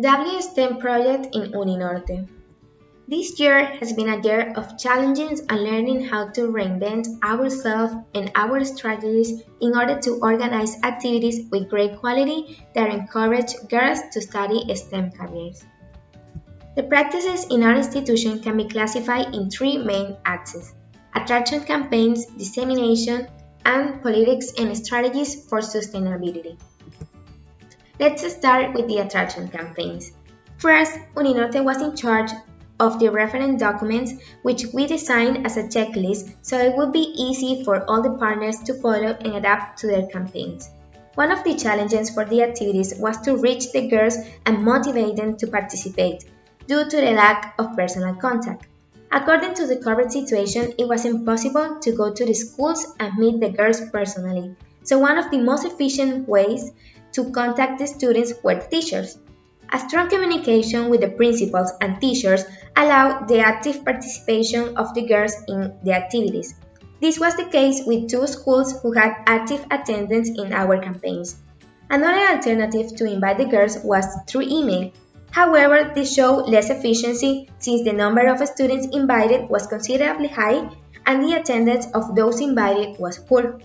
WSTEM project in Uninorte. This year has been a year of challenges and learning how to reinvent ourselves and our strategies in order to organize activities with great quality that encourage girls to study STEM careers. The practices in our institution can be classified in three main axes attraction campaigns, dissemination, and politics and strategies for sustainability. Let's start with the attraction campaigns. First, Uninorte was in charge of the reference documents, which we designed as a checklist so it would be easy for all the partners to follow and adapt to their campaigns. One of the challenges for the activities was to reach the girls and motivate them to participate, due to the lack of personal contact. According to the current situation, it was impossible to go to the schools and meet the girls personally, so one of the most efficient ways to contact the students the teachers. A strong communication with the principals and teachers allowed the active participation of the girls in the activities. This was the case with two schools who had active attendance in our campaigns. Another alternative to invite the girls was through email. However, this showed less efficiency since the number of students invited was considerably high and the attendance of those invited was poor.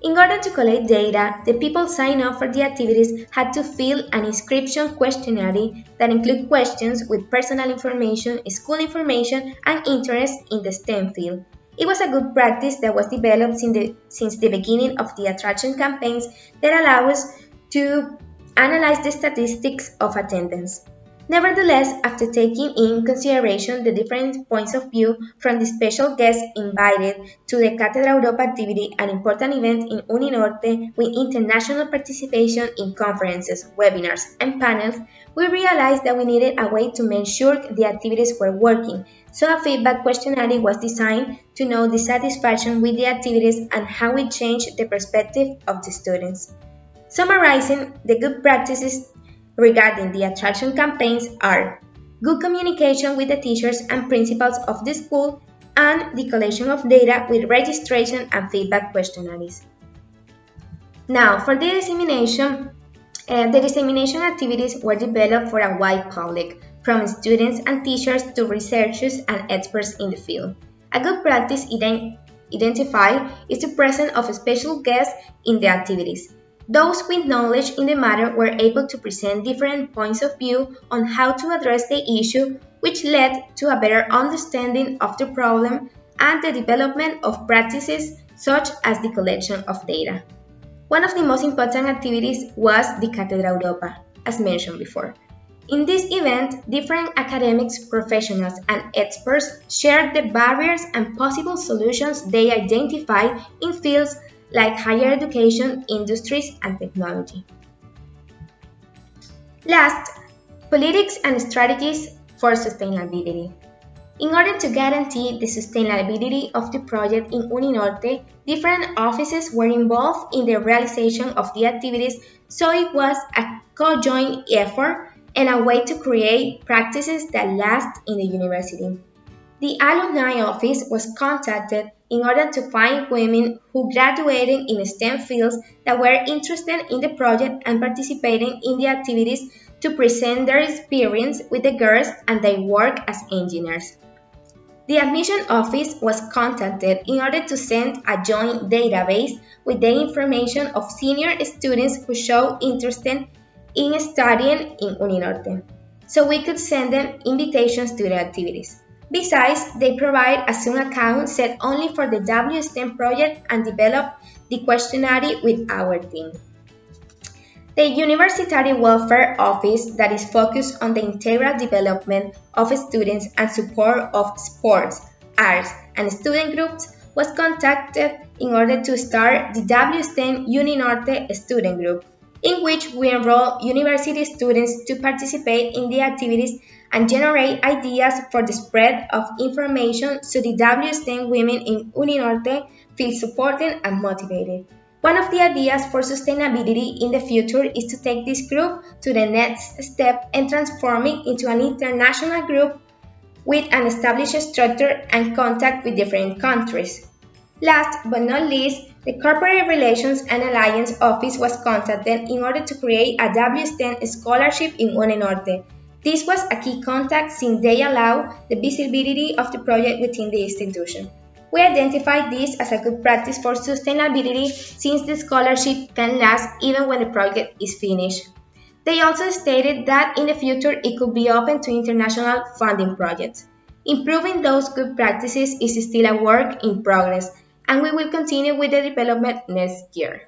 In order to collect data, the people sign up for the activities had to fill an inscription questionnaire that included questions with personal information, school information, and interest in the STEM field. It was a good practice that was developed since the, since the beginning of the attraction campaigns that allow us to analyze the statistics of attendance. Nevertheless, after taking in consideration the different points of view from the special guests invited to the Cátedra Europa activity, an important event in Uninorte with international participation in conferences, webinars, and panels, we realized that we needed a way to make sure the activities were working, so a feedback questionnaire was designed to know the satisfaction with the activities and how it changed the perspective of the students. Summarizing the good practices regarding the attraction campaigns are good communication with the teachers and principals of the school and the collection of data with registration and feedback questionnaires. Now, for the dissemination, uh, the dissemination activities were developed for a wide public, from students and teachers to researchers and experts in the field. A good practice ident identified is the presence of special guests in the activities, those with knowledge in the matter were able to present different points of view on how to address the issue, which led to a better understanding of the problem and the development of practices such as the collection of data. One of the most important activities was the Cátedra Europa, as mentioned before. In this event, different academics, professionals, and experts shared the barriers and possible solutions they identified in fields like higher education, industries, and technology. Last, politics and strategies for sustainability. In order to guarantee the sustainability of the project in Uninorte, different offices were involved in the realization of the activities, so it was a co-joint effort and a way to create practices that last in the university. The alumni office was contacted in order to find women who graduated in STEM fields that were interested in the project and participating in the activities to present their experience with the girls and their work as engineers. The admission office was contacted in order to send a joint database with the information of senior students who showed interest in studying in Uninorte, so we could send them invitations to the activities. Besides, they provide a Zoom account set only for the WSTEM project and develop the questionnaire with our team. The University Welfare Office that is focused on the integral development of students and support of sports, arts, and student groups was contacted in order to start the WSTEM Uninorte student group, in which we enroll university students to participate in the activities and generate ideas for the spread of information so the WSTEM women in Uninorte feel supported and motivated. One of the ideas for sustainability in the future is to take this group to the next step and transform it into an international group with an established structure and contact with different countries. Last but not least, the Corporate Relations and Alliance Office was contacted in order to create a WSTEM scholarship in Uninorte. This was a key contact since they allow the visibility of the project within the institution. We identified this as a good practice for sustainability since the scholarship can last even when the project is finished. They also stated that in the future it could be open to international funding projects. Improving those good practices is still a work in progress and we will continue with the development next year.